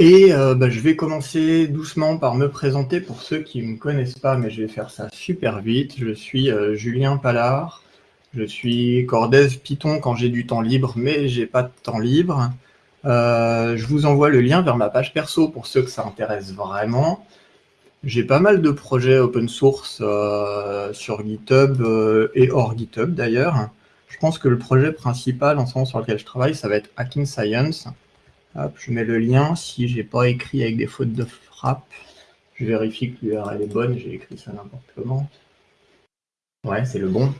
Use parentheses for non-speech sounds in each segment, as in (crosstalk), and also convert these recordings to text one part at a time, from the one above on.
Et euh, bah, je vais commencer doucement par me présenter pour ceux qui ne me connaissent pas, mais je vais faire ça super vite. Je suis euh, Julien Pallard, je suis Cordev Python quand j'ai du temps libre, mais j'ai pas de temps libre. Euh, je vous envoie le lien vers ma page perso pour ceux que ça intéresse vraiment. J'ai pas mal de projets open source sur GitHub et hors GitHub d'ailleurs. Je pense que le projet principal en ce moment sur lequel je travaille, ça va être Hacking Science. Je mets le lien. Si j'ai pas écrit avec des fautes de frappe, je vérifie que l'URL est bonne. J'ai écrit ça n'importe comment. Ouais, c'est le bon.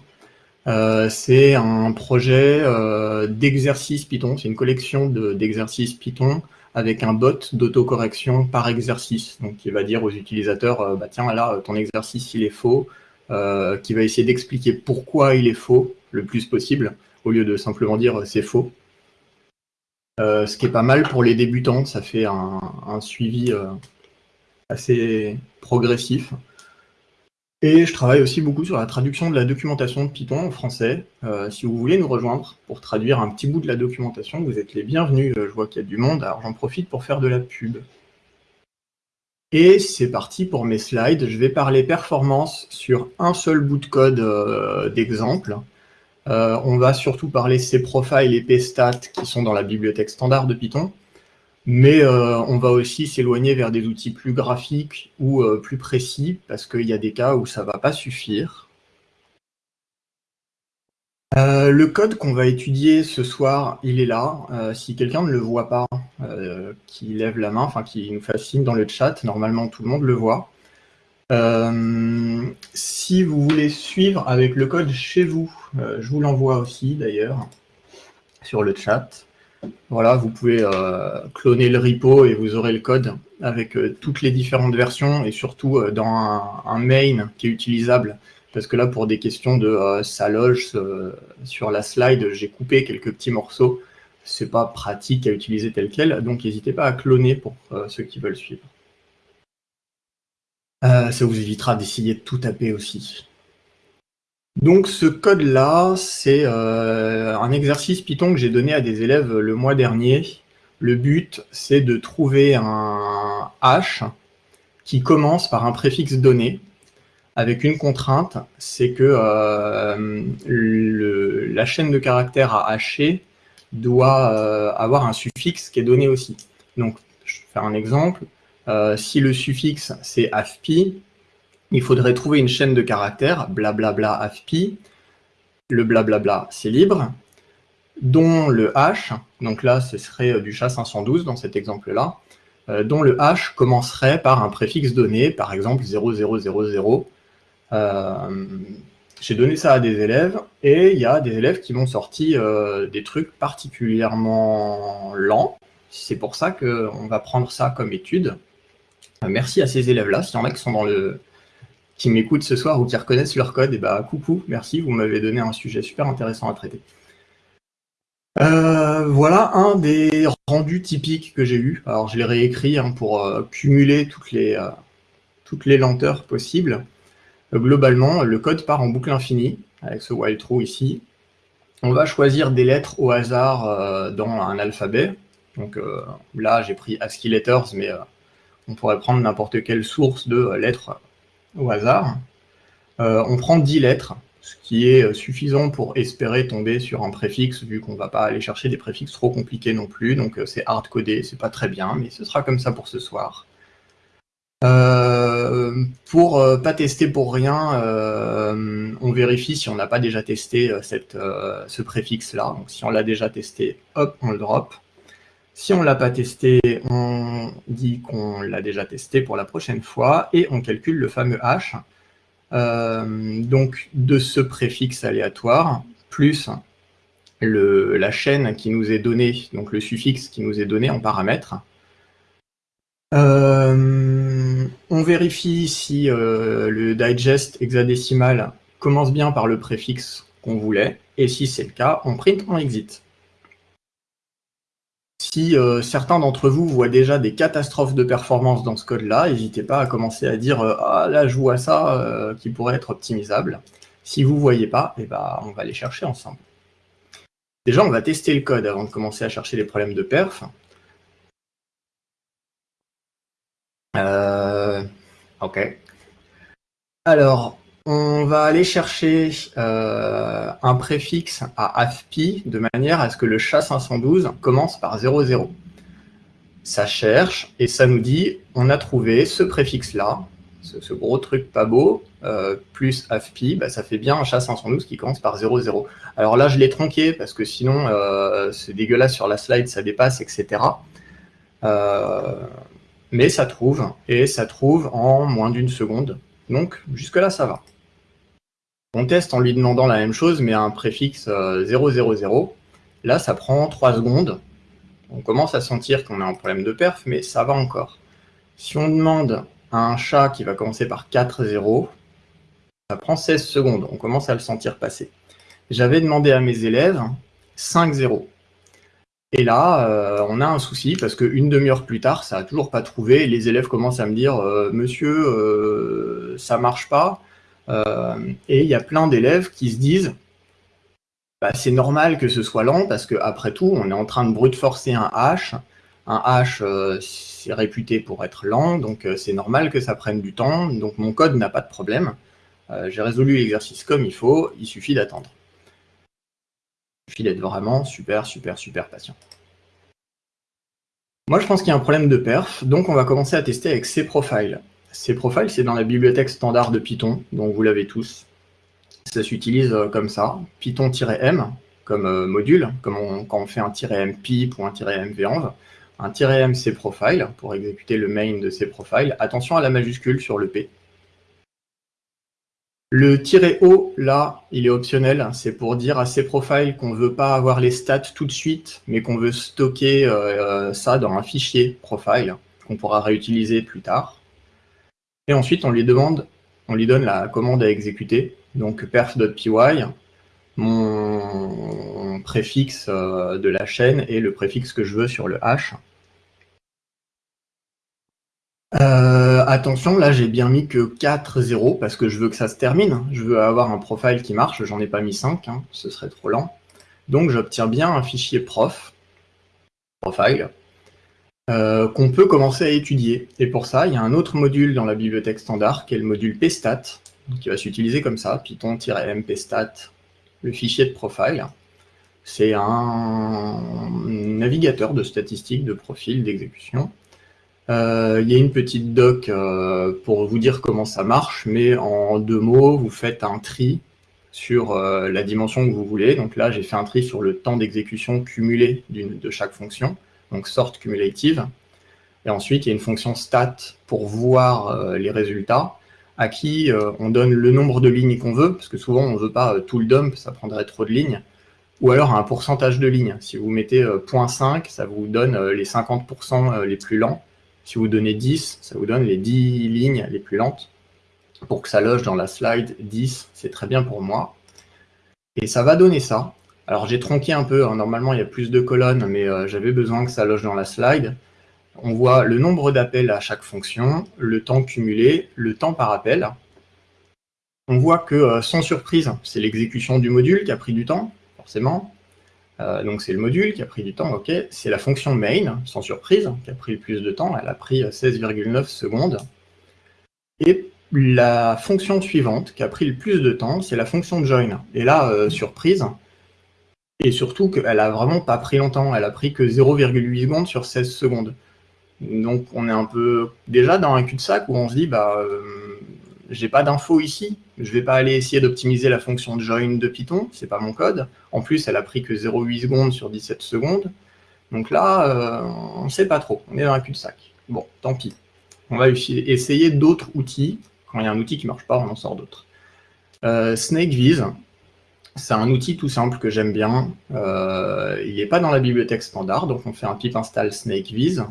Euh, c'est un projet euh, d'exercice Python. C'est une collection d'exercices Python avec un bot d'autocorrection par exercice. Donc, qui va dire aux utilisateurs, euh, bah, tiens, là, ton exercice, il est faux. qui va essayer d'expliquer pourquoi il est faux le plus possible, au lieu de simplement dire c'est faux. Euh, ce qui est pas mal pour les débutants, ça fait un, suivi euh, assez progressif. Et je travaille aussi beaucoup sur la traduction de la documentation de Python en français. Euh, si vous voulez nous rejoindre pour traduire un petit bout de la documentation, vous êtes les bienvenus. je vois qu'il y a du monde, alors j'en profite pour faire de la pub. Et c'est parti pour mes slides. Je vais parler performance sur un seul bout de code d'exemple. Euh, on va surtout parler cprofile et pstat qui sont dans la bibliothèque standard de Python, mais euh, on va aussi s'éloigner vers des outils plus graphiques ou euh, plus précis, parce qu'il y a des cas où ça ne va pas suffire. le code qu'on va étudier ce soir, il est là. si quelqu'un ne le voit pas, qui lève la main, enfin qui nous fascine dans le chat, normalement tout le monde le voit. Euh, si vous voulez suivre avec le code chez vous, euh, je vous l'envoie aussi d'ailleurs sur le chat. Voilà, vous pouvez euh, cloner le repo et vous aurez le code avec toutes les différentes versions et surtout dans un, main qui est utilisable. Parce que là, pour des questions de sa loge sur la slide, j'ai coupé quelques petits morceaux. C'est pas pratique à utiliser tel quel, donc n'hésitez pas à cloner pour ceux qui veulent suivre. Euh, ça vous évitera d'essayer de tout taper aussi. Donc ce code-là, c'est euh, un exercice Python que j'ai donné à des élèves le mois dernier. Le but, c'est de trouver un hash qui commence par un préfixe donné, avec une contrainte, c'est que euh, la chaîne de caractères à hacher doit avoir un suffixe qui est donné aussi. Donc, je vais faire un exemple. Euh, si le suffixe c'est AFPI, il faudrait trouver une chaîne de caractères, blablabla AFPI, le blablabla c'est libre, dont le H, donc là ce serait euh, du SHA-512 dans cet exemple-là, euh, dont le H commencerait par un préfixe donné, par exemple 0000. J'ai donné ça à des élèves, et il y a des élèves qui m'ont sorti des trucs particulièrement lents. C'est pour ça qu'on va prendre ça comme étude. Euh, merci à ces élèves-là. S'il y en a qui sont dans le qui m'écoutent ce soir ou qui reconnaissent leur code, et eh bah ben, coucou, merci, vous m'avez donné un sujet super intéressant à traiter. Euh, voilà un des rendus typiques que j'ai eu. Alors je l'ai réécrit hein, pour euh, cumuler toutes les, toutes les lenteurs possibles. globalement, le code part en boucle infinie, avec ce while true ici. On va choisir des lettres au hasard dans un alphabet. Donc là, j'ai pris ASCII letters, mais on pourrait prendre n'importe quelle source de lettres au hasard. Euh, on prend 10 lettres, ce qui est suffisant pour espérer tomber sur un préfixe, vu qu'on ne va pas aller chercher des préfixes trop compliqués non plus, donc euh, c'est hard-codé, c'est pas très bien, mais ce sera comme ça pour ce soir. Euh, pour pas tester pour rien, on vérifie si on n'a pas déjà testé ce préfixe-là. Donc si on l'a déjà testé, hop, on le drop. Si on ne l'a pas testé, on dit qu'on l'a déjà testé pour la prochaine fois et on calcule le fameux h. Euh, donc de ce préfixe aléatoire plus la chaîne qui nous est donnée, donc le suffixe qui nous est donné en paramètre. Euh, on vérifie si euh, le digest hexadécimal commence bien par le préfixe qu'on voulait, et si c'est le cas, on print en exit. Si euh, certains d'entre vous voient déjà des catastrophes de performance dans ce code-là, n'hésitez pas à commencer à dire euh, Ah là, je vois ça euh, qui pourrait être optimisable ». Si vous ne voyez pas, eh ben, on va les chercher ensemble. Déjà, on va tester le code avant de commencer à chercher les problèmes de perf. ok. Alors, on va aller chercher un préfixe à AFPI de manière à ce que le SHA-512 commence par 00 ça cherche et ça nous dit on a trouvé ce préfixe-là, ce, gros truc pas beau, euh, plus AFPI, bah, ça fait bien un SHA-512 qui commence par 00. Alors là, je l'ai tronqué parce que sinon, euh, c'est dégueulasse sur la slide, ça dépasse, etc. Euh, mais ça trouve, et ça trouve en moins d'une seconde. Donc, jusque-là, ça va. On teste en lui demandant la même chose, mais un préfixe 000. Là, ça prend 3 secondes on commence à sentir qu'on a un problème de perf, mais ça va encore. Si on demande à un chat qui va commencer par 4-0, ça prend 16 secondes, on commence à le sentir passer. J'avais demandé à mes élèves 5-0. Et là, euh, on a un souci parce qu'une demi-heure plus tard, ça n'a toujours pas trouvé. les élèves commencent à me dire euh, Monsieur, euh, ça marche pas. Et il y a plein d'élèves qui se disent bah, c'est normal que ce soit lent parce qu'après tout, on est en train de brute forcer un hash. Un hash, euh, c'est réputé pour être lent, donc euh, c'est normal que ça prenne du temps. Donc mon code n'a pas de problème. Euh, j'ai résolu l'exercice comme il faut, il suffit d'attendre. Il suffit d'être vraiment super, super, super patient. Moi, je pense qu'il y a un problème de perf, donc on va commencer à tester avec cProfile. cProfile, c'est dans la bibliothèque standard de Python, donc vous l'avez tous ça s'utilise euh, comme ça, Python-M comme euh, module, comme quand on fait un -m pip ou un -m un -m pour exécuter le main de cprofile. Attention à la majuscule sur le P. Le "-o", là, il est optionnel. C'est pour dire à cprofile qu'on ne veut pas avoir les stats tout de suite, mais qu'on veut stocker euh, ça dans un fichier profile qu'on pourra réutiliser plus tard. Et ensuite, on lui donne la commande à exécuter donc perf.py, mon préfixe euh, de la chaîne et le préfixe que je veux sur le hash. Euh, attention, là j'ai bien mis que 4 0 parce que je veux que ça se termine. Je veux avoir un profile qui marche, j'en ai pas mis 5, hein, ce serait trop lent. Donc j'obtiens bien un fichier prof, profile, qu'on peut commencer à étudier. Et pour ça, il y a un autre module dans la bibliothèque standard qui est le module pstat, qui va s'utiliser comme ça, python-mpstat, le fichier de profile. C'est un navigateur de statistiques de profil d'exécution. Euh, il y a une petite doc euh, pour vous dire comment ça marche, mais en deux mots, vous faites un tri sur euh, la dimension que vous voulez. Donc là, j'ai fait un tri sur le temps d'exécution cumulé de chaque fonction, donc sort cumulative. Et ensuite, il y a une fonction stat pour voir les résultats à qui euh, on donne le nombre de lignes qu'on veut, parce que souvent on ne veut pas euh, tout le dump, ça prendrait trop de lignes, ou alors un pourcentage de lignes. Si vous mettez 0.5, euh, ça vous donne les 50% les plus lents. Si vous donnez 10, ça vous donne les 10 lignes les plus lentes. Pour que ça loge dans la slide 10, c'est très bien pour moi. Et ça va donner ça. Alors j'ai tronqué un peu, hein. normalement il y a plus de colonnes, mais j'avais besoin que ça loge dans la slide on voit le nombre d'appels à chaque fonction, le temps cumulé, le temps par appel. On voit que, euh, sans surprise, c'est l'exécution du module qui a pris du temps, forcément. Euh, donc c'est le module qui a pris du temps, ok. C'est la fonction main, sans surprise, qui a pris le plus de temps, elle a pris 16,9 euh, secondes. Et la fonction suivante, qui a pris le plus de temps, c'est la fonction join. Et là, surprise, et surtout qu'elle a vraiment pas pris longtemps, elle a pris que 0,8 secondes sur 16 secondes. Donc on est un peu déjà dans un cul-de-sac où on se dit bah euh, j'ai pas d'infos ici, je vais pas aller essayer d'optimiser la fonction join de Python, c'est pas mon code. En plus, elle a pris que 0,8 secondes sur 17 secondes. Donc là, euh, on sait pas trop, on est dans un cul-de-sac. Bon, tant pis. On va essayer d'autres outils. Quand il y a un outil qui marche pas, on en sort d'autres. Euh, SnakeViz, c'est un outil tout simple que j'aime bien. Euh, il n'est pas dans la bibliothèque standard, donc on fait un pip install SnakeViz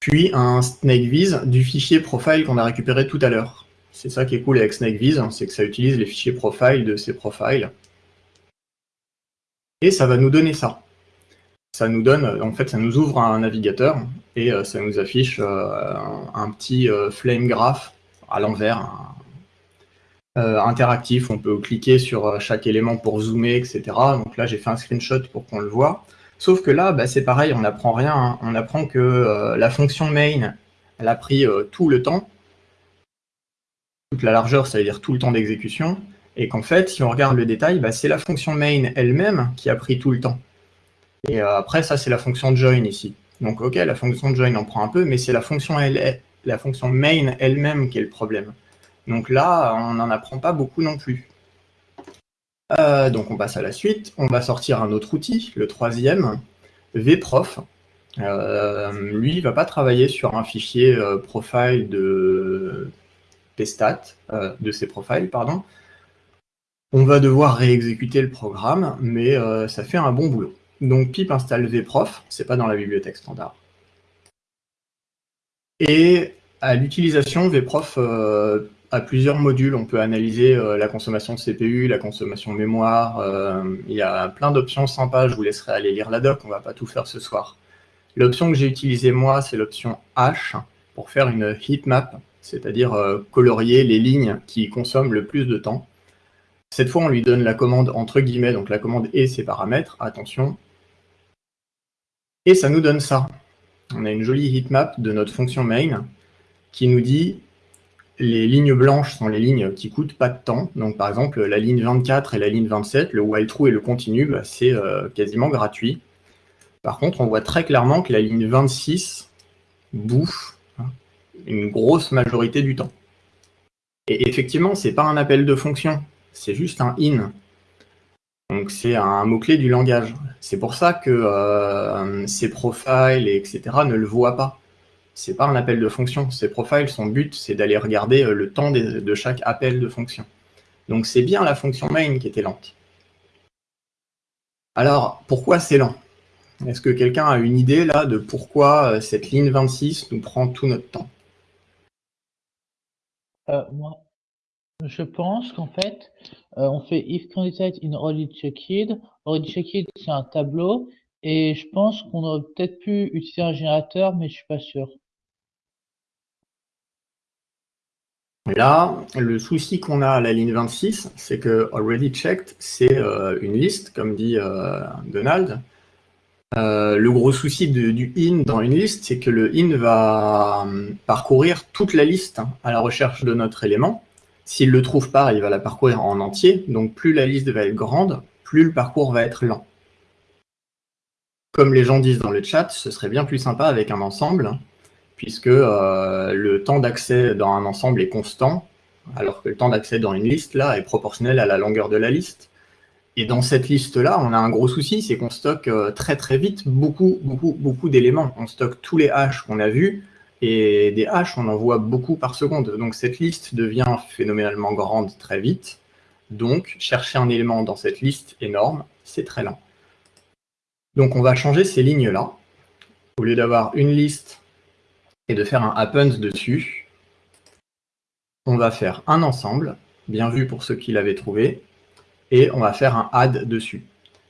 puis un SnakeViz du fichier profile qu'on a récupéré tout à l'heure. C'est ça qui est cool avec SnakeViz, c'est que ça utilise les fichiers profile de ces profiles. Et ça va nous donner ça. Ça nous donne, en fait, ça nous ouvre un navigateur et euh, ça nous affiche euh, un, petit flame graph à l'envers, interactif. On peut cliquer sur chaque élément pour zoomer, etc. Donc là, j'ai fait un screenshot pour qu'on le voit. Sauf que là, bah, c'est pareil, on n'apprend rien. Hein. On apprend que euh, la fonction main, elle a pris euh, tout le temps. Toute la largeur, ça veut dire tout le temps d'exécution. Et qu'en fait, si on regarde le détail, bah, c'est la fonction main elle-même qui a pris tout le temps. Et euh, après, ça, c'est la fonction join ici. Donc, ok, la fonction join en prend un peu, mais c'est la fonction main elle-même qui est le problème. Donc là, on n'en apprend pas beaucoup non plus. Euh, donc on passe à la suite. On va sortir un autre outil, le troisième, vprof. Euh, lui, il ne va pas travailler sur un fichier euh, profile de pstat, de ses profiles, pardon. On va devoir réexécuter le programme, mais ça fait un bon boulot. Donc pip installe vprof, c'est pas dans la bibliothèque standard. Et à l'utilisation, vprof à plusieurs modules. On peut analyser euh, la consommation de CPU, la consommation mémoire. Euh, il y a plein d'options sympas. Je vous laisserai aller lire la doc. On va pas tout faire ce soir. L'option que j'ai utilisée moi, c'est l'option H pour faire une heatmap, c'est-à-dire euh, colorier les lignes qui consomment le plus de temps. Cette fois, on lui donne la commande entre guillemets, donc la commande et ses paramètres. Attention. Et ça nous donne ça. On a une jolie heatmap de notre fonction main qui nous dit les lignes blanches sont les lignes qui coûtent pas de temps. Donc, par exemple, la ligne 24 et la ligne 27, le while true et le continue, bah, c'est euh, quasiment gratuit. Par contre, on voit très clairement que la ligne 26 bouffe hein, une grosse majorité du temps. Et effectivement, ce n'est pas un appel de fonction, c'est juste un in. Donc c'est un mot-clé du langage. C'est pour ça que euh, ces profiles, etc., ne le voient pas c'est pas un appel de fonction. Ces profiles, son but, c'est d'aller regarder euh, le temps de chaque appel de fonction. Donc c'est bien la fonction main qui était lente. Alors, pourquoi c'est lent? Est-ce que quelqu'un a une idée là de pourquoi euh, cette ligne 26 nous prend tout notre temps? Euh, Moi, je pense qu'en fait, on fait if candidate in already checked. Already checked, c'est un tableau. Et je pense qu'on aurait peut-être pu utiliser un générateur, mais je suis pas sûr. Là, le souci qu'on a à la ligne 26, c'est que already checked, c'est euh, une liste, comme dit euh, Donald. Euh, le gros souci du in dans une liste, c'est que le in va parcourir toute la liste à la recherche de notre élément. S'il ne le trouve pas, il va la parcourir en entier. Donc plus la liste va être grande, plus le parcours va être lent. Comme les gens disent dans le chat, ce serait bien plus sympa avec un ensemble puisque euh, le temps d'accès dans un ensemble est constant, alors que le temps d'accès dans une liste, là, est proportionnel à la longueur de la liste. Et dans cette liste-là, on a un gros souci, c'est qu'on stocke euh, très très vite beaucoup, beaucoup, beaucoup d'éléments. On stocke tous les hash qu'on a vus, et des hash, on en voit beaucoup par seconde. Donc cette liste devient phénoménalement grande très vite. Donc chercher un élément dans cette liste énorme, c'est très lent. Donc on va changer ces lignes-là. Au lieu d'avoir une liste et de faire un happens dessus. On va faire un ensemble, bien vu pour ceux qui l'avaient trouvé, et on va faire un add dessus.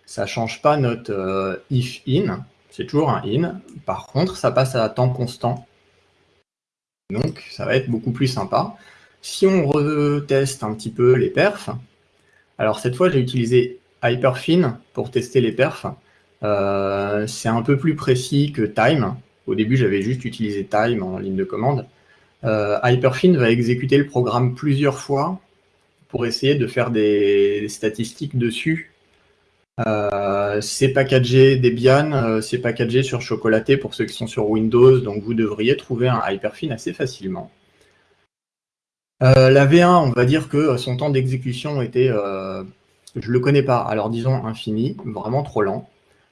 Ça ne change pas notre euh, if in, c'est toujours un in. Par contre, ça passe à temps constant. Donc, ça va être beaucoup plus sympa. Si on reteste un petit peu les perfs, alors cette fois, j'ai utilisé Hyperfin pour tester les perfs. Euh, c'est un peu plus précis que Time. Au début, j'avais juste utilisé time en ligne de commande. Euh, Hyperfin va exécuter le programme plusieurs fois pour essayer de faire des, statistiques dessus. Euh, c'est packagé Debian, euh, c'est packagé sur Chocolaté pour ceux qui sont sur Windows, donc vous devriez trouver un Hyperfin assez facilement. la V1, on va dire que son temps d'exécution était, je ne le connais pas, alors disons infini, vraiment trop lent.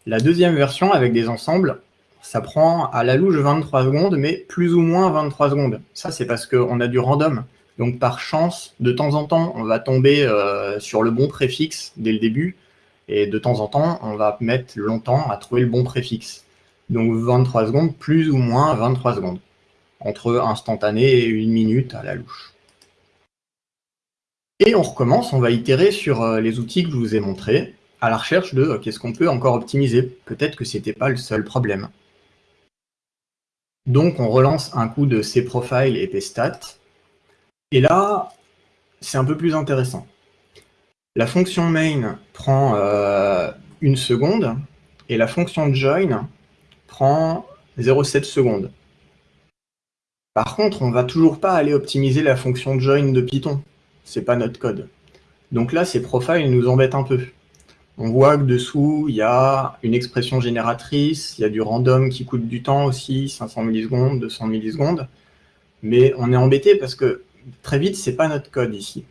La deuxième version avec des ensembles, ça prend à la louche 23 secondes, mais plus ou moins 23 secondes. Ça, c'est parce qu'on a du random. Donc, par chance, de temps en temps, on va tomber euh, sur le bon préfixe dès le début. Et de temps en temps, on va mettre longtemps à trouver le bon préfixe. Donc, 23 secondes, plus ou moins 23 secondes. Entre instantané et une minute à la louche. Et on recommence, on va itérer sur euh, les outils que je vous ai montrés, à la recherche de euh, qu'est-ce qu'on peut encore optimiser. Peut-être que ce n'était pas le seul problème. Donc, on relance un coup de cprofile et pstat. Et là, c'est un peu plus intéressant. La fonction main prend euh, une seconde. et la fonction join prend 0,7 secondes. Par contre, on ne va toujours pas aller optimiser la fonction join de Python. C'est pas notre code. Donc là, ces profiles nous embêtent un peu. On voit que dessous, il y a une expression génératrice, il y a du random qui coûte du temps aussi, 500 millisecondes, 200 millisecondes. Mais on est embêté parce que très vite, c'est pas notre code ici.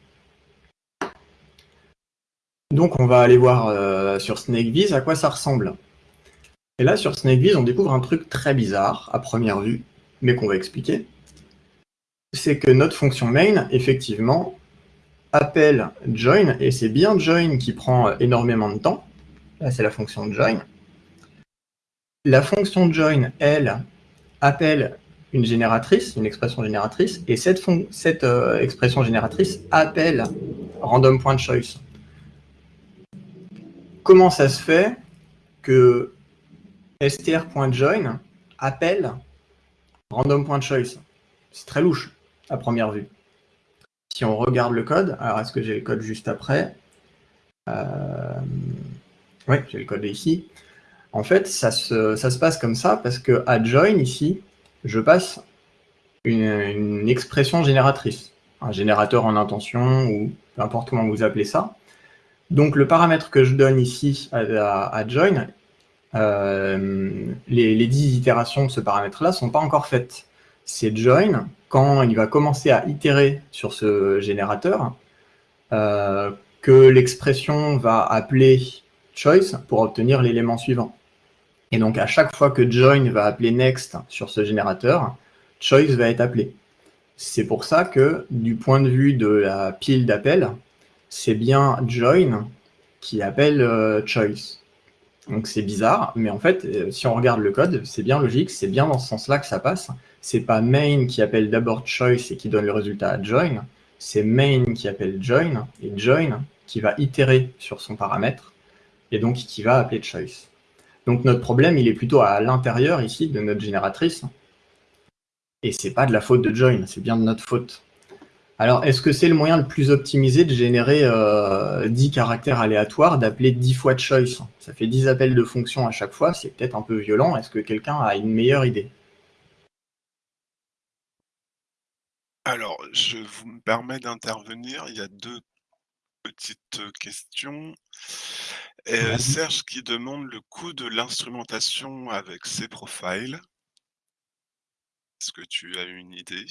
Donc on va aller voir euh, sur SnakeViz à quoi ça ressemble. Et là, sur SnakeViz, on découvre un truc très bizarre à première vue, mais qu'on va expliquer. C'est que notre fonction main, effectivement, appelle join, et c'est bien join qui prend énormément de temps. Là, c'est la fonction join. La fonction join, elle, appelle une génératrice, une expression génératrice, et cette, euh, expression génératrice appelle random.choice. Comment ça se fait que str.join appelle random.choice C'est très louche à première vue si on regarde le code, alors est-ce que j'ai le code juste après euh, Oui, j'ai le code ici. En fait, ça se, passe comme ça parce que à join ici, je passe une, expression génératrice, un générateur en intention ou peu importe comment vous appelez ça. Donc le paramètre que je donne ici à, join, euh, les, les 10 itérations de ce paramètre-là ne sont pas encore faites. C'est join quand il va commencer à itérer sur ce générateur, euh, que l'expression va appeler choice pour obtenir l'élément suivant. Et donc à chaque fois que join va appeler next sur ce générateur, choice va être appelé. C'est pour ça que du point de vue de la pile d'appel, c'est bien join qui appelle euh, choice. Donc c'est bizarre, mais en fait, euh, si on regarde le code, c'est bien logique, c'est bien dans ce sens-là que ça passe c'est pas main qui appelle d'abord choice et qui donne le résultat à join, c'est main qui appelle join, et join qui va itérer sur son paramètre, et donc qui va appeler choice. Donc notre problème, il est plutôt à l'intérieur ici de notre génératrice, et c'est pas de la faute de join, c'est bien de notre faute. Alors, est-ce que c'est le moyen le plus optimisé de générer 10 euh, caractères aléatoires, d'appeler 10 fois choice? Ça fait 10 appels de fonction à chaque fois, c'est peut-être un peu violent. Est-ce que quelqu'un a une meilleure idée? Alors, je vous me permets d'intervenir. Il y a deux petites questions. Serge qui demande le coût de l'instrumentation avec ces profiles. Est-ce que tu as une idée?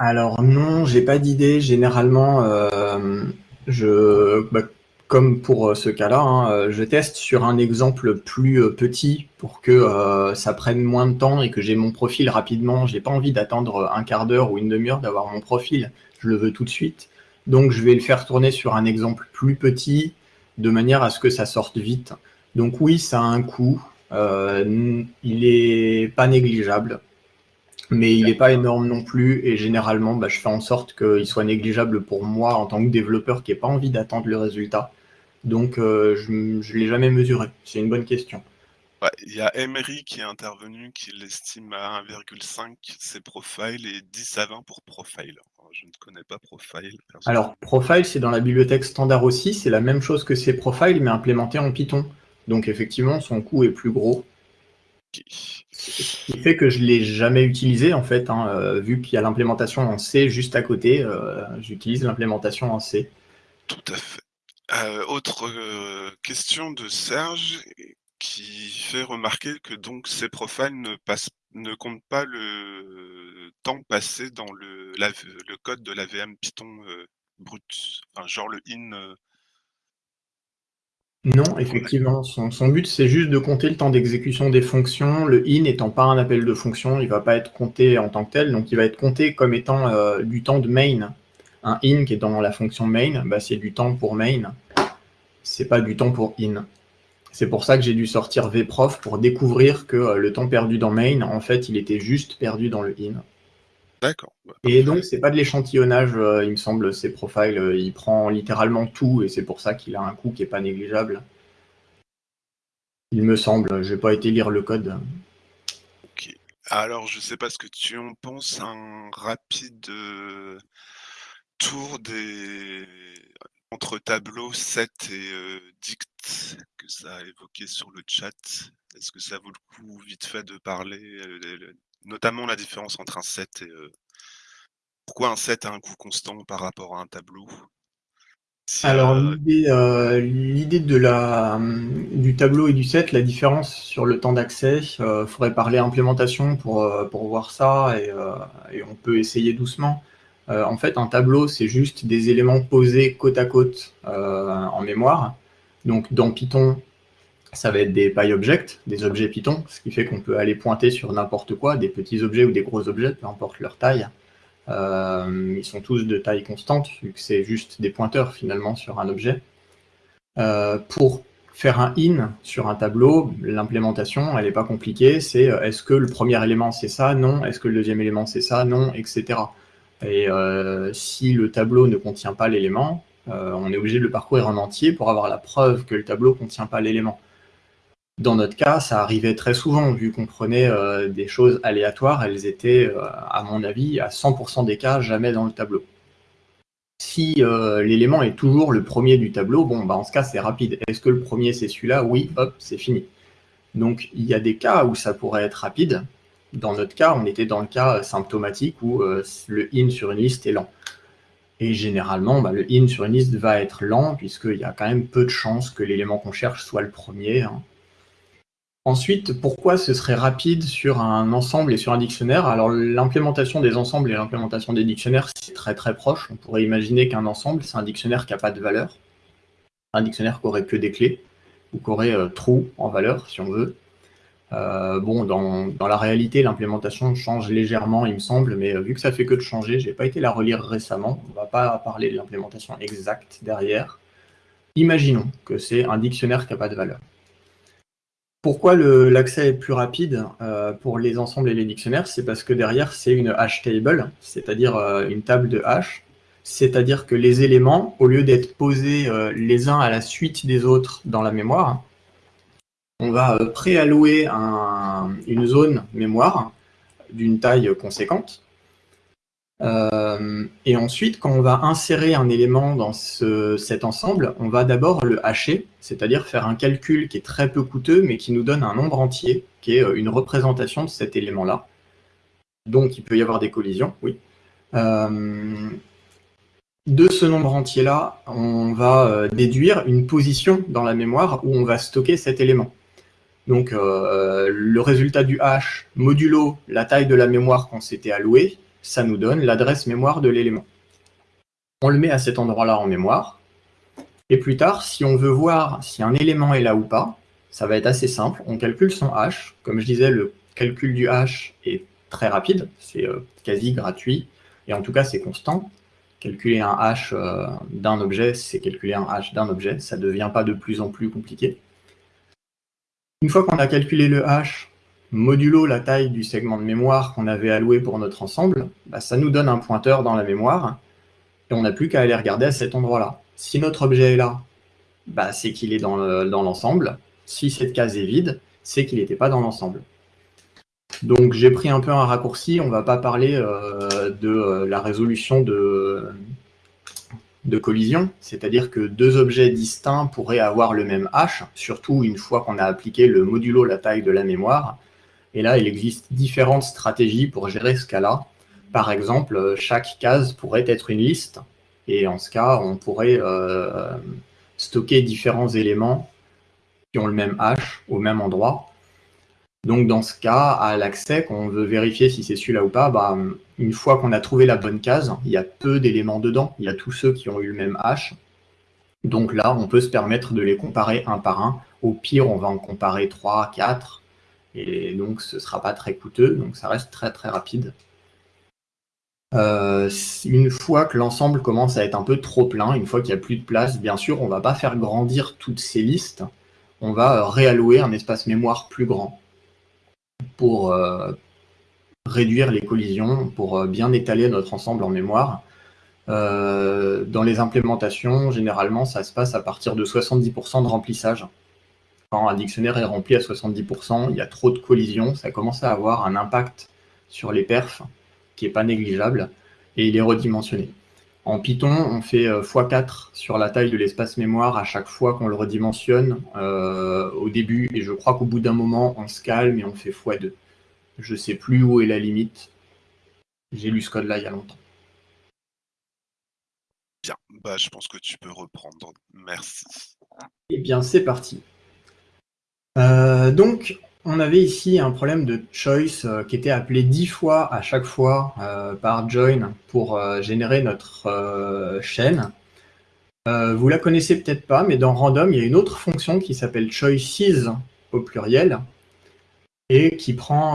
Alors non, j'ai pas d'idée. Généralement, euh, je, bah, comme pour euh, ce cas-là, hein, euh, je teste sur un exemple plus euh, petit pour que ça prenne moins de temps et que j'ai mon profil rapidement. J'ai pas envie d'attendre un quart d'heure ou une demi-heure d'avoir mon profil. Je le veux tout de suite. Donc je vais le faire tourner sur un exemple plus petit de manière à ce que ça sorte vite. Donc oui, ça a un coût. il est pas négligeable mais il n'est pas énorme non plus, et généralement, bah, je fais en sorte qu'il soit négligeable pour moi en tant que développeur qui n'ai pas envie d'attendre le résultat. Donc, euh, je ne l'ai jamais mesuré. C'est une bonne question. Il y a Emery qui est intervenu, qui l'estime à 1,5 c'est profile et 10 à 20 pour profile. je ne connais pas profile. Alors, profile, c'est dans la bibliothèque standard aussi. C'est la même chose que c'est profile, mais implémenté en Python. Donc, effectivement, son coût est plus gros. Ce qui fait que je ne l'ai jamais utilisé, en fait, hein, euh, vu qu'il y a l'implémentation en C juste à côté. Euh, j'utilise l'implémentation en C. Tout à fait. Euh, autre question de Serge qui fait remarquer que donc ces profiles ne, passent, ne comptent pas le temps passé dans le, le code de la VM Python brut, enfin, genre le in non, effectivement, son, but c'est juste de compter le temps d'exécution des fonctions. Le in n'étant pas un appel de fonction, il ne va pas être compté en tant que tel, donc il va être compté comme étant euh, du temps de main. Un in qui est dans la fonction main, bah, c'est du temps pour main, c'est pas du temps pour in. C'est pour ça que j'ai dû sortir vprof pour découvrir que euh, le temps perdu dans main, en fait, il était juste perdu dans le in. D'accord. Bah, et donc, c'est pas de l'échantillonnage, euh, il me semble, ces profiles. Euh, il prend littéralement tout et c'est pour ça qu'il a un coût qui est pas négligeable. Il me semble, j'ai pas été lire le code. Ok. Alors, je sais pas ce que tu en penses, un rapide euh, tour des entre tableau, set et euh, dict que ça a évoqué sur le chat. Est-ce que ça vaut le coup vite fait de parler, euh, notamment la différence entre un set et euh, pourquoi un set a un coût constant par rapport à un tableau? Alors l'idée de la du tableau et du set, la différence sur le temps d'accès, il faudrait parler implémentation pour, pour voir ça et, et on peut essayer doucement. Euh, en fait, un tableau, c'est juste des éléments posés côte à côte euh, en mémoire. Donc, dans Python, ça va être des PyObjects, des objets Python, ce qui fait qu'on peut aller pointer sur n'importe quoi, des petits objets ou des gros objets, peu importe leur taille. Euh, ils sont tous de taille constante, vu que c'est juste des pointeurs finalement sur un objet. pour faire un in sur un tableau, l'implémentation, elle n'est pas compliquée, c'est est-ce que le premier élément c'est ça? Non. Est-ce que le deuxième élément c'est ça? Non, etc. Et euh, si le tableau ne contient pas l'élément, euh, on est obligé de le parcourir en entier pour avoir la preuve que le tableau ne contient pas l'élément. Dans notre cas, ça arrivait très souvent, vu qu'on prenait euh, des choses aléatoires, elles étaient, à mon avis, à 100% des cas, jamais dans le tableau. Si l'élément est toujours le premier du tableau, bon, bah, en ce cas, c'est rapide. Est-ce que le premier, c'est celui-là? Oui, hop, c'est fini. Donc, il y a des cas où ça pourrait être rapide, dans notre cas, on était dans le cas symptomatique où euh, le in sur une liste est lent. Et généralement, bah, le in sur une liste va être lent, puisqu'il y a quand même peu de chances que l'élément qu'on cherche soit le premier. Hein. Ensuite, pourquoi ce serait rapide sur un ensemble et sur un dictionnaire? Alors, l'implémentation des ensembles et l'implémentation des dictionnaires, c'est très très proche. On pourrait imaginer qu'un ensemble, c'est un dictionnaire qui n'a pas de valeur, un dictionnaire qui aurait que des clés, ou qui aurait euh, en valeur, si on veut. Euh, bon, dans, la réalité, l'implémentation change légèrement, il me semble, mais euh, vu que ça fait que de changer, j'ai pas été la relire récemment, on va pas parler de l'implémentation exacte derrière. Imaginons que c'est un dictionnaire qui n'a pas de valeur. Pourquoi l'accès est plus rapide euh, pour les ensembles et les dictionnaires? C'est parce que derrière, c'est une hash table, c'est-à-dire une table de hash, c'est-à-dire que les éléments, au lieu d'être posés les uns à la suite des autres dans la mémoire, on va euh, préallouer une zone mémoire d'une taille conséquente. Euh, et ensuite, quand on va insérer un élément dans cet ensemble, on va d'abord le hacher, c'est-à-dire faire un calcul qui est très peu coûteux, mais qui nous donne un nombre entier, qui est euh, une représentation de cet élément-là. Donc, il peut y avoir des collisions, oui. de ce nombre entier-là, on va déduire une position dans la mémoire où on va stocker cet élément. Donc euh, le résultat du hash modulo la taille de la mémoire qu'on s'était alloué, ça nous donne l'adresse mémoire de l'élément. On le met à cet endroit-là en mémoire. Et plus tard, si on veut voir si un élément est là ou pas, ça va être assez simple. On calcule son hash. Comme je disais, le calcul du hash est très rapide. C'est euh, quasi gratuit. Et en tout cas, c'est constant. Calculer un hash euh, d'un objet, c'est calculer un hash d'un objet. Ça ne devient pas de plus en plus compliqué. Une fois qu'on a calculé le hash modulo la taille du segment de mémoire qu'on avait alloué pour notre ensemble, bah, ça nous donne un pointeur dans la mémoire, et on n'a plus qu'à aller regarder à cet endroit-là. Si notre objet est là, bah, c'est qu'il est dans l'ensemble. si cette case est vide, c'est qu'il n'était pas dans l'ensemble. Donc j'ai pris un peu un raccourci, on ne va pas parler euh, de euh, la résolution de, de collision, c'est-à-dire que deux objets distincts pourraient avoir le même h, surtout une fois qu'on a appliqué le modulo la taille de la mémoire. Et là, il existe différentes stratégies pour gérer ce cas-là. Par exemple, chaque case pourrait être une liste, et en ce cas, on pourrait euh, stocker différents éléments qui ont le même h au même endroit. Donc dans ce cas, à l'accès, quand on veut vérifier si c'est celui-là ou pas, bah, une fois qu'on a trouvé la bonne case, il y a peu d'éléments dedans, il y a tous ceux qui ont eu le même hash. Donc là, on peut se permettre de les comparer un par un. Au pire, on va en comparer 3, 4, et donc ce ne sera pas très coûteux, donc ça reste très très rapide. Euh, une fois que l'ensemble commence à être un peu trop plein, une fois qu'il n'y a plus de place, bien sûr, on ne va pas faire grandir toutes ces listes, on va réallouer un espace mémoire plus grand pour euh, réduire les collisions, pour euh, bien étaler notre ensemble en mémoire. Euh, dans les implémentations, généralement, ça se passe à partir de 70% de remplissage. Quand un dictionnaire est rempli à 70%, il y a trop de collisions, ça commence à avoir un impact sur les perfs qui n'est pas négligeable et il est redimensionné. En Python, on fait x4 sur la taille de l'espace mémoire à chaque fois qu'on le redimensionne au début, et je crois qu'au bout d'un moment, on se calme et on fait x2. Je ne sais plus où est la limite. J'ai lu ce code-là il y a longtemps. Bien, bah, je pense que tu peux reprendre. Merci. Eh bien, c'est parti. donc, on avait ici un problème de choice euh, qui était appelé dix fois à chaque fois euh, par join pour euh, générer notre chaîne. vous la connaissez peut-être pas, mais dans random, il y a une autre fonction qui s'appelle choices au pluriel et qui prend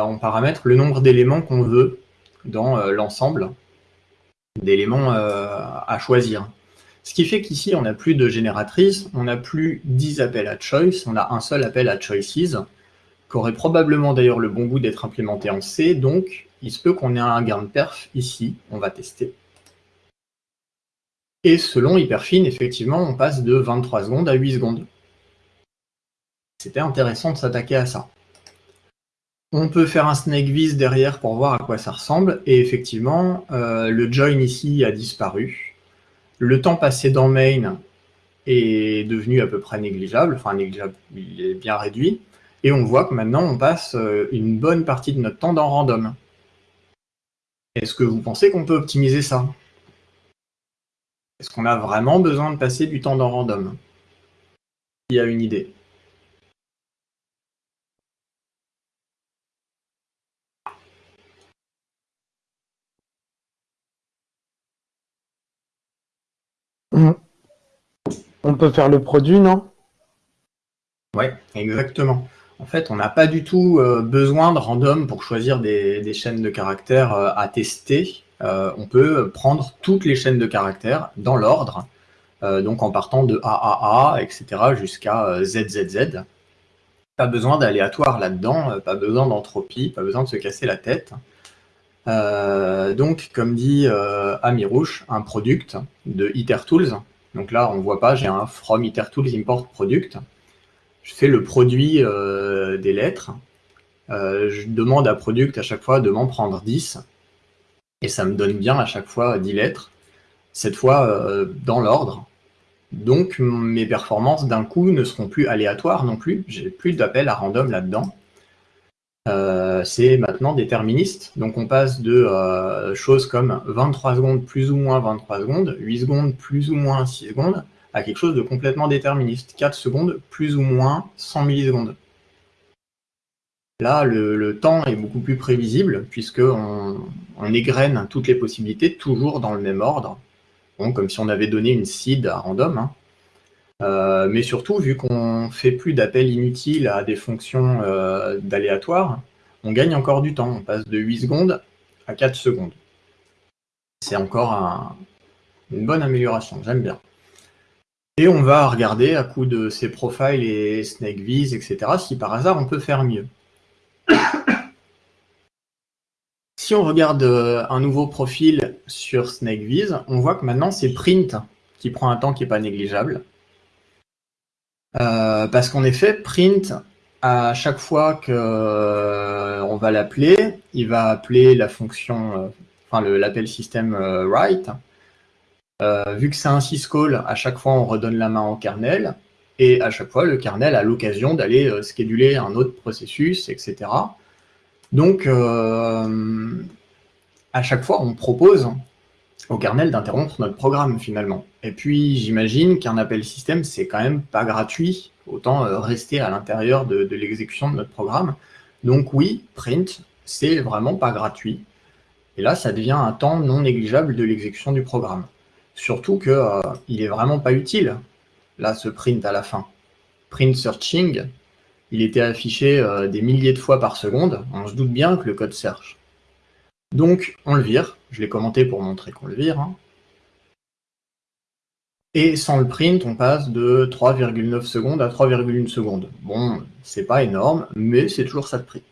en paramètre le nombre d'éléments qu'on veut dans l'ensemble d'éléments à choisir. Ce qui fait qu'ici, on n'a plus de génératrice, on n'a plus 10 appels à choice, on a un seul appel à choices aurait probablement d'ailleurs le bon goût d'être implémenté en C, donc il se peut qu'on ait un gain de perf ici, on va tester. Et selon Hyperfine, effectivement, on passe de 23 secondes à 8 secondes. C'était intéressant de s'attaquer à ça. On peut faire un snake vis derrière pour voir à quoi ça ressemble, et effectivement, euh, le join ici a disparu. Le temps passé dans main est devenu à peu près négligeable, enfin négligeable, il est bien réduit. Et on voit que maintenant, on passe euh, une bonne partie de notre temps dans random. Est-ce que vous pensez qu'on peut optimiser ça? Est-ce qu'on a vraiment besoin de passer du temps dans random? Il y a une idée. On peut faire le produit, non? Oui, exactement. En fait, on n'a pas du tout euh, besoin de random pour choisir des, chaînes de caractères euh, à tester. Euh, on peut prendre toutes les chaînes de caractères dans l'ordre, donc en partant de AAA, etc. jusqu'à ZZZ. Pas besoin d'aléatoire là-dedans, pas besoin d'entropie, pas besoin de se casser la tête. donc, comme dit Amirouche, un product de IterTools. Donc là, on ne voit pas, j'ai un from IterTools import product je fais le produit euh, des lettres. Euh, je demande à Product à chaque fois de m'en prendre 10. Et ça me donne bien à chaque fois 10 lettres. Cette fois euh, dans l'ordre. Donc mes performances d'un coup ne seront plus aléatoires non plus. J'ai plus d'appel à random là-dedans. c'est maintenant déterministe. Donc on passe de choses comme 23 secondes plus ou moins 23 secondes, 8 secondes plus ou moins 6 secondes, à quelque chose de complètement déterministe. 4 secondes plus ou moins 100 millisecondes. Là, le, temps est beaucoup plus prévisible puisqu'on on égrène toutes les possibilités toujours dans le même ordre. comme si on avait donné une seed à random. Hein. Euh, mais surtout, vu qu'on fait plus d'appels inutiles à des fonctions euh, d'aléatoire, on gagne encore du temps. On passe de 8 secondes à 4 secondes. C'est encore une bonne amélioration, j'aime bien. Et on va regarder à coup de ces profiles et SnakeViz, etc., si par hasard on peut faire mieux. (coughs) si on regarde euh, un nouveau profil sur SnakeViz, on voit que maintenant c'est print qui prend un temps qui n'est pas négligeable. Euh, parce qu'en effet, print, à chaque fois qu'on euh, va l'appeler, il va appeler la fonction, enfin l'appel système write, euh, vu que c'est un syscall, à chaque fois on redonne la main au kernel, et à chaque fois le kernel a l'occasion d'aller euh, scheduler un autre processus, etc. Donc, euh, à chaque fois on propose au kernel d'interrompre notre programme finalement. Et puis j'imagine qu'un appel système, c'est quand même pas gratuit, autant rester à l'intérieur de, de l'exécution de notre programme. Donc oui, print, c'est vraiment pas gratuit. Et là, ça devient un temps non négligeable de l'exécution du programme. Surtout qu'il euh, il est vraiment pas utile, là, ce print à la fin. Print searching, il était affiché euh, des milliers de fois par seconde. On se doute bien que le code search. Donc, on le vire. Je l'ai commenté pour montrer qu'on le vire. Hein. Et sans le print, on passe de 3,9 secondes à 3,1 secondes. Bon, c'est pas énorme, mais c'est toujours ça de prix.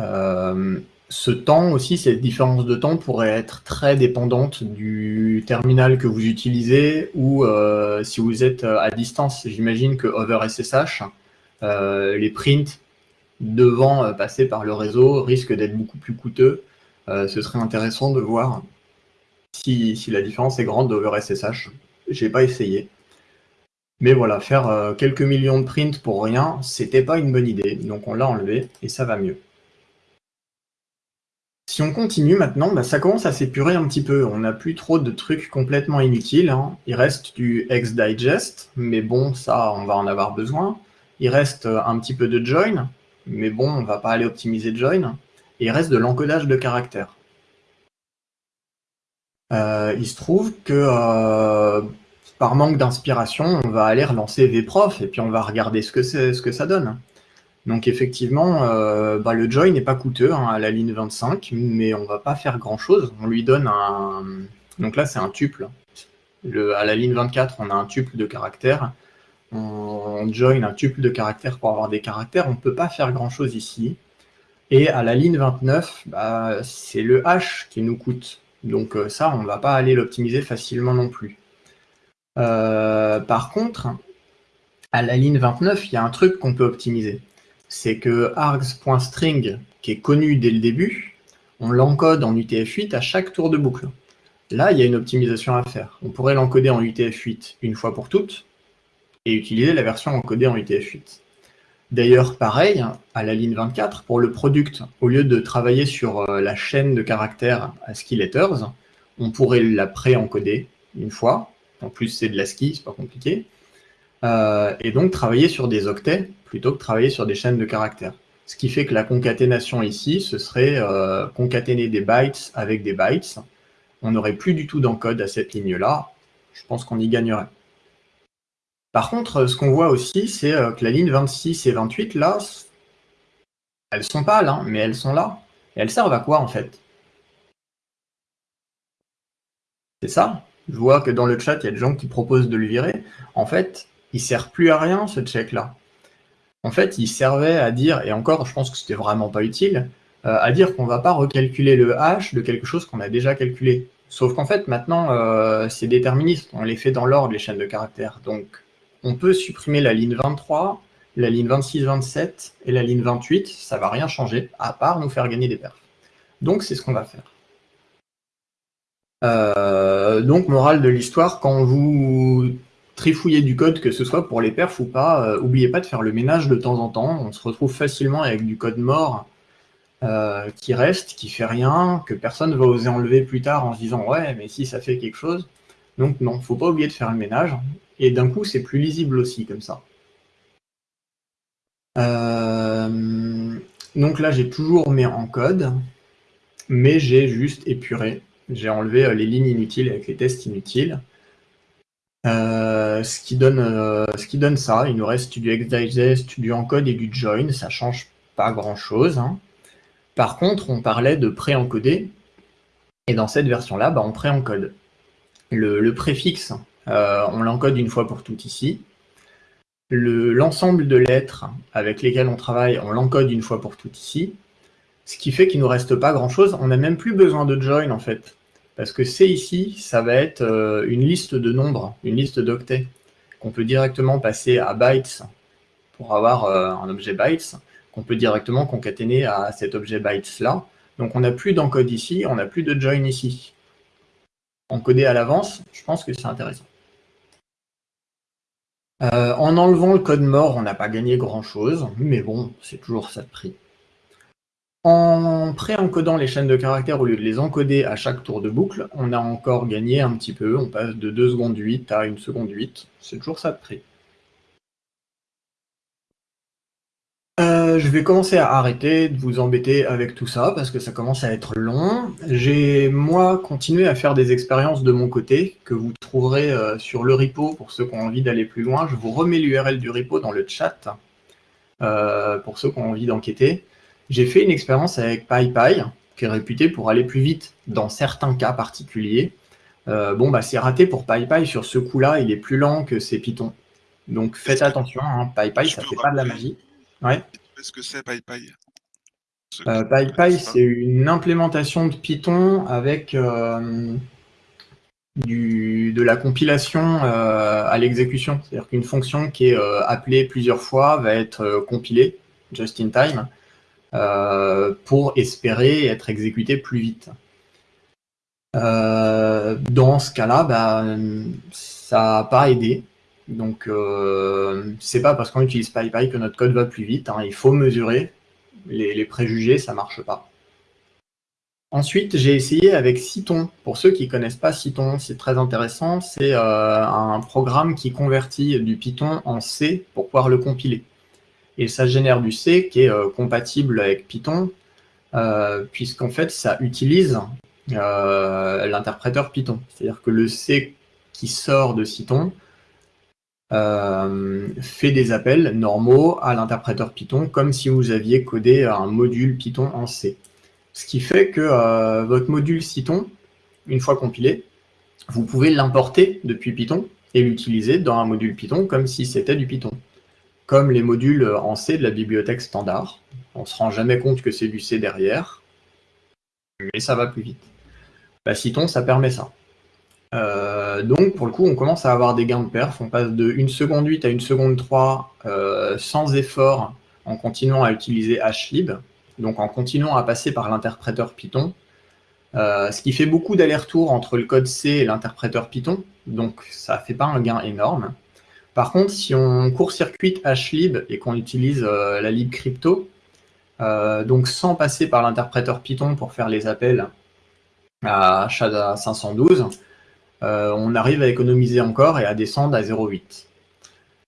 Euh, ce temps aussi, cette différence de temps pourrait être très dépendante du terminal que vous utilisez ou euh, si vous êtes euh, à distance. J'imagine que over SSH, euh, les prints devant passer par le réseau risquent d'être beaucoup plus coûteux. ce serait intéressant de voir Si, la différence est grande d'over SSH, j'ai pas essayé. Mais voilà, faire quelques millions de prints pour rien, c'était pas une bonne idée. Donc on l'a enlevé et ça va mieux. Si on continue maintenant, bah, ça commence à s'épurer un petit peu. On n'a plus trop de trucs complètement inutiles. hein. Il reste du XDigest, mais bon, ça, on va en avoir besoin. Il reste euh, un petit peu de join, mais bon, on va pas aller optimiser join. Et il reste de l'encodage de caractères. Euh, il se trouve que euh, par manque d'inspiration, on va aller relancer vprof et puis on va regarder ce que ça donne. Donc effectivement, euh, bah, le join n'est pas coûteux hein, à la ligne 25, mais on va pas faire grand chose. On lui donne un. Donc là, c'est un tuple. Le, à la ligne 24, on a un tuple de caractères. On, join un tuple de caractères pour avoir des caractères. On ne peut pas faire grand chose ici. Et à la ligne 29, bah, c'est le H qui nous coûte. Donc euh, ça, on ne va pas aller l'optimiser facilement non plus. Euh, par contre, à la ligne 29, il y a un truc qu'on peut optimiser. C'est que args.string, qui est connu dès le début, on l'encode en UTF-8 à chaque tour de boucle. Là, il y a une optimisation à faire. On pourrait l'encoder en UTF-8 une fois pour toutes et utiliser la version encodée en UTF-8. D'ailleurs, pareil, à la ligne 24, pour le product, au lieu de travailler sur euh, la chaîne de caractères ASCII letters, on pourrait la pré-encoder une fois. En plus, c'est de l'ASCII, c'est pas compliqué. Euh, et donc travailler sur des octets plutôt que travailler sur des chaînes de caractères. Ce qui fait que la concaténation ici, ce serait euh, concaténer des bytes avec des bytes. On n'aurait plus du tout d'encode à cette ligne-là. Je pense qu'on y gagnerait. Par contre, ce qu'on voit aussi, c'est euh, que la ligne 26 et 28, là, elles sont pâles, hein, mais elles sont là. Et elles servent à quoi, en fait? C'est ça? Je vois que dans le chat, il y a des gens qui proposent de le virer. En fait, il sert plus à rien, ce check-là. En fait, il servait à dire, et encore, je pense que c'était vraiment pas utile, euh, à dire qu'on va pas recalculer le hash de quelque chose qu'on a déjà calculé. Sauf qu'en fait, maintenant, euh, c'est déterministe. On les fait dans l'ordre, les chaînes de caractères. Donc, on peut supprimer la ligne 23, la ligne 26-27 et la ligne 28. Ça va rien changer, à part nous faire gagner des perfs. Donc, c'est ce qu'on va faire. Euh, donc, morale de l'histoire, quand vous trifouillez du code, que ce soit pour les perfs ou pas, euh, oubliez pas de faire le ménage de temps en temps. On se retrouve facilement avec du code mort euh, qui reste, qui fait rien, que personne va oser enlever plus tard en se disant ouais, mais si ça fait quelque chose. Donc non, faut pas oublier de faire le ménage. Et d'un coup, c'est plus lisible aussi comme ça. Euh, donc là, j'ai toujours mis en code, mais j'ai juste épuré. J'ai enlevé euh, les lignes inutiles avec les tests inutiles. Euh, ce, qui donne, euh, ce qui donne ça, il nous reste du XDigest, du encode et du join, ça change pas grand chose. Hein. Par contre, on parlait de pré-encoder, et dans cette version-là, bah, on pré-encode. Le, le, préfixe, euh, on l'encode une fois pour toutes ici. L'ensemble de lettres avec lesquelles on travaille, on l'encode une fois pour toutes ici. Ce qui fait qu'il ne nous reste pas grand-chose. On n'a même plus besoin de join, en fait. Parce que C ici, ça va être euh, une liste de nombres, une liste d'octets, qu'on peut directement passer à bytes pour avoir euh, un objet bytes, qu'on peut directement concaténer à cet objet bytes-là. Donc on n'a plus d'encode ici, on n'a plus de join ici. Encoder à l'avance, je pense que c'est intéressant. Euh, en enlevant le code mort, on n'a pas gagné grand-chose, mais bon, c'est toujours ça de prix. En pré-encodant les chaînes de caractères au lieu de les encoder à chaque tour de boucle, on a encore gagné un petit peu, on passe de 2 secondes 8 à 1 seconde 8, c'est toujours ça de prix. Euh, je vais commencer à arrêter de vous embêter avec tout ça parce que ça commence à être long. J'ai moi continué à faire des expériences de mon côté que vous trouverez euh, sur le repo pour ceux qui ont envie d'aller plus loin. Je vous remets l'URL du repo dans le chat euh, pour ceux qui ont envie d'enquêter. J'ai fait une expérience avec PyPy qui est réputé pour aller plus vite dans certains cas particuliers. Euh, bon bah c'est raté pour PyPy sur ce coup-là, il est plus lent que ces Python. Donc faites attention, hein, PyPy ça fait pas de la magie. Ouais. Qu'est-ce que c'est PyPy? Euh, PyPy, c'est une implémentation de Python avec euh, du, de la compilation euh, à l'exécution. C'est-à-dire qu'une fonction qui est appelée plusieurs fois va être compilée just in time pour espérer être exécutée plus vite. Euh, dans ce cas-là, bah, ça n'a pas aidé. Donc, euh, c'est pas parce qu'on utilise PyPy que notre code va plus vite. Hein. Il faut mesurer. Les, préjugés, ça marche pas. Ensuite, j'ai essayé avec Cython. Pour ceux qui connaissent pas Cython, c'est très intéressant. C'est euh, un programme qui convertit du Python en C pour pouvoir le compiler. Et ça génère du C qui est euh, compatible avec Python, euh, puisqu'en fait, ça utilise l'interpréteur Python. C'est-à-dire que le C qui sort de Cython fait des appels normaux à l'interpréteur Python, comme si vous aviez codé un module Python en C. Ce qui fait que euh, votre module Cython, une fois compilé, vous pouvez l'importer depuis Python et l'utiliser dans un module Python comme si c'était du Python. Comme les modules en C de la bibliothèque standard. On ne se rend jamais compte que c'est du C derrière, mais ça va plus vite. Bah, Cython, ça permet ça. Euh, donc, pour le coup, on commence à avoir des gains de perf. On passe de 1 seconde 8 à 1 seconde 3 euh, sans effort en continuant à utiliser HLib donc en continuant à passer par l'interpréteur Python, euh, ce qui fait beaucoup d'allers-retours entre le code C et l'interpréteur Python, donc ça ne fait pas un gain énorme. Par contre, si on court-circuite HLib et qu'on utilise euh, la lib crypto, euh, donc sans passer par l'interpréteur Python pour faire les appels à SHADA 512, on arrive à économiser encore et à descendre à 0,8.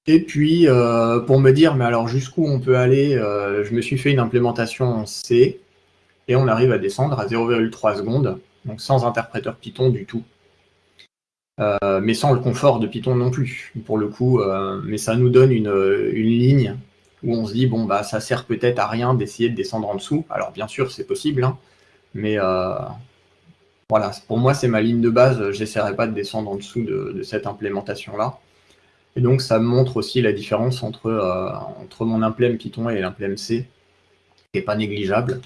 Et puis, euh, pour me dire, mais alors jusqu'où on peut aller, euh, je me suis fait une implémentation en C, et on arrive à descendre à 0,3 secondes, donc sans interpréteur Python du tout. Euh, mais sans le confort de Python non plus, pour le coup. mais ça nous donne une, ligne où on se dit, bon, bah, ça sert peut-être à rien d'essayer de descendre en dessous. Alors, bien sûr, c'est possible, hein, mais voilà, pour moi, c'est ma ligne de base. J'essaierai pas de descendre en dessous de cette implémentation-là. Et donc, ça montre aussi la différence entre, euh, entre mon implème Python et l'implème C, qui n'est pas négligeable.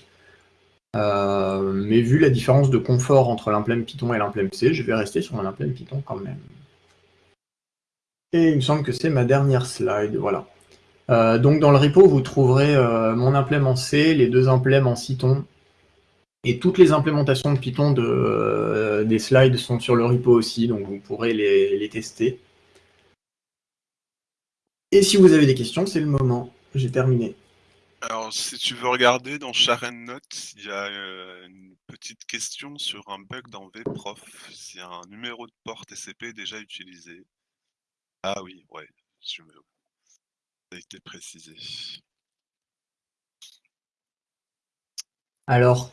Euh, mais vu la différence de confort entre l'implème Python et l'implème C, je vais rester sur mon implème Python quand même. Et il me semble que c'est ma dernière slide, voilà. Euh, donc dans le repo, vous trouverez mon implème en C, les deux implèmes en Cython, et toutes les implémentations de Python de, des slides sont sur le repo aussi, donc vous pourrez les tester. Et si vous avez des questions, c'est le moment. J'ai terminé. Alors, si tu veux regarder dans Sharen Notes, il y a euh, une petite question sur un bug dans VProf. S'il y a un numéro de port TCP déjà utilisé. Ah oui, ouais, je me... ça a été précisé. Alors,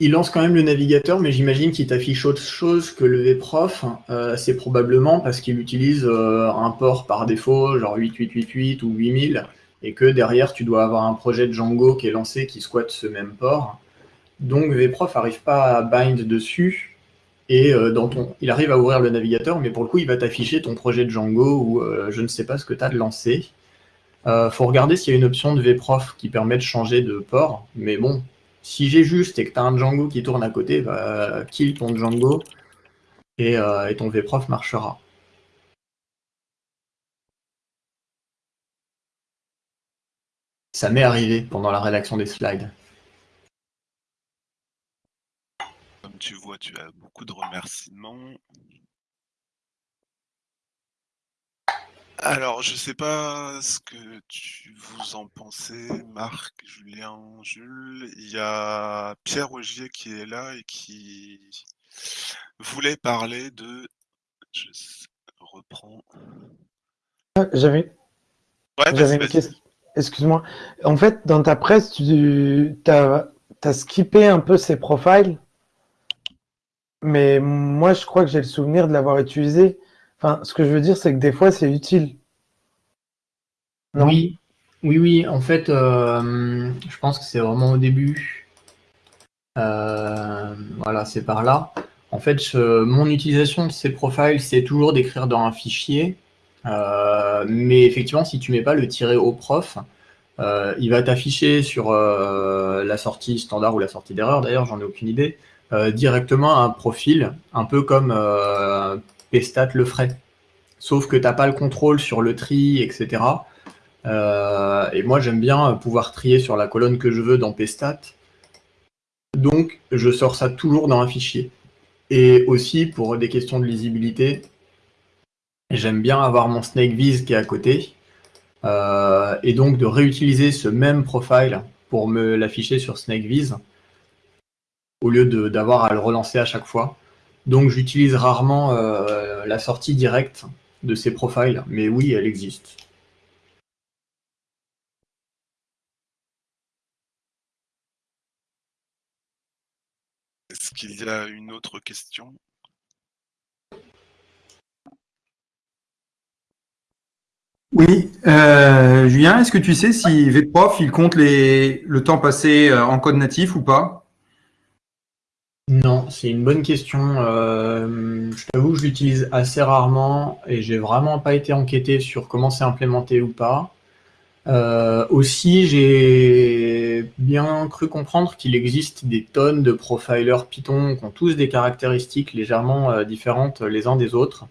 il lance quand même le navigateur, mais j'imagine qu'il t'affiche autre chose que le vprof. Euh, c'est probablement parce qu'il utilise euh, un port par défaut, genre 8888 ou 8000, et que derrière, tu dois avoir un projet de Django qui est lancé qui squatte ce même port. Donc vprof n'arrive pas à bind dessus, et euh, dans ton... il arrive à ouvrir le navigateur, mais pour le coup, il va t'afficher ton projet Django ou je ne sais pas ce que tu as de lancé. Il faut regarder s'il y a une option de vprof qui permet de changer de port, mais bon, si j'ai juste et que tu as un Django qui tourne à côté, bah, kill ton Django euh, et ton vprof marchera. Ça m'est arrivé pendant la rédaction des slides. Comme tu vois, tu as beaucoup de remerciements. Alors, je sais pas ce que tu vous en pensez, Marc, Julien, Jules. Il y a Pierre Augier qui est là et qui voulait parler de. Je reprends. J'avais une question. Excuse-moi. En fait, dans ta presse, tu as, skippé un peu ces profils, mais moi, je crois que j'ai le souvenir de l'avoir utilisé. Enfin, ce que je veux dire, c'est que des fois, c'est utile. Oui, oui, oui. En fait, euh, je pense que c'est vraiment au début. Euh, voilà, c'est par là. En fait, mon utilisation de ces profils, c'est toujours d'écrire dans un fichier. Euh, mais effectivement, si tu mets pas le tiret au prof, il va t'afficher sur la sortie standard ou la sortie d'erreur, d'ailleurs, j'en ai aucune idée, directement un profil, un peu comme Pestat le ferait. Sauf que tu n'as pas le contrôle sur le tri, etc. Euh, et moi, j'aime bien pouvoir trier sur la colonne que je veux dans Pestat. Donc, je sors ça toujours dans un fichier. Et aussi pour des questions de lisibilité, j'aime bien avoir mon Snake Viz qui est à côté. Euh, et donc de réutiliser ce même profile pour me l'afficher sur SnakeViz au lieu d'avoir à le relancer à chaque fois. Donc j'utilise rarement euh, la sortie directe de ces profiles, mais oui, elle existe. Est-ce qu'il y a une autre question? Oui, euh, Julien, est-ce que tu sais si VProf, il compte le temps passé euh, en code natif ou pas? Non, c'est une bonne question. Euh, je t'avoue que je l'utilise assez rarement et j'ai vraiment pas été enquêté sur comment c'est implémenté ou pas. aussi, j'ai bien cru comprendre qu'il existe des tonnes de profilers Python qui ont tous des caractéristiques légèrement différentes les uns des autres.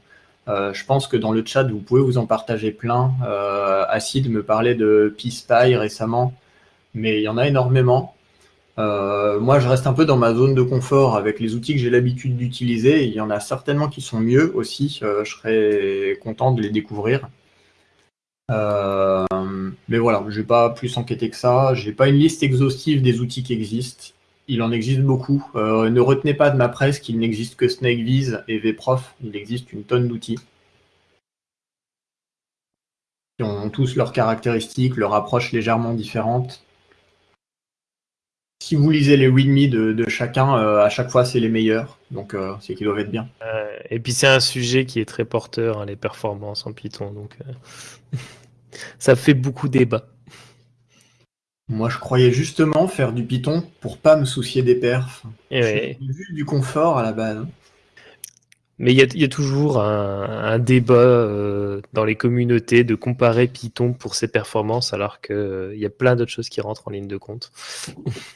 Euh, je pense que dans le chat, vous pouvez vous en partager plein. Euh, Acid me parlait de PySpy récemment, mais il y en a énormément. Euh, moi, je reste un peu dans ma zone de confort avec les outils que j'ai l'habitude d'utiliser. Il y en a certainement qui sont mieux aussi. je serais content de les découvrir. mais voilà, je n'ai pas plus enquêté que ça. Je n'ai pas une liste exhaustive des outils qui existent il en existe beaucoup. Euh, ne retenez pas de ma presse qu'il n'existe que SnakeViz et VProf. Il existe une tonne d'outils qui ont tous leurs caractéristiques, leur approche légèrement différente. Si vous lisez les readme de, chacun, euh, à chaque fois c'est les meilleurs, donc euh, c'est qu'ils doivent être bien. et puis c'est un sujet qui est très porteur, hein, les performances en Python, donc (laughs) ça fait beaucoup débat. Moi, je croyais justement faire du Python pour pas me soucier des perfs. J'ai vu du confort à la base. Mais il y, a toujours un, débat euh, dans les communautés de comparer Python pour ses performances alors qu'il y a plein d'autres choses qui rentrent en ligne de compte.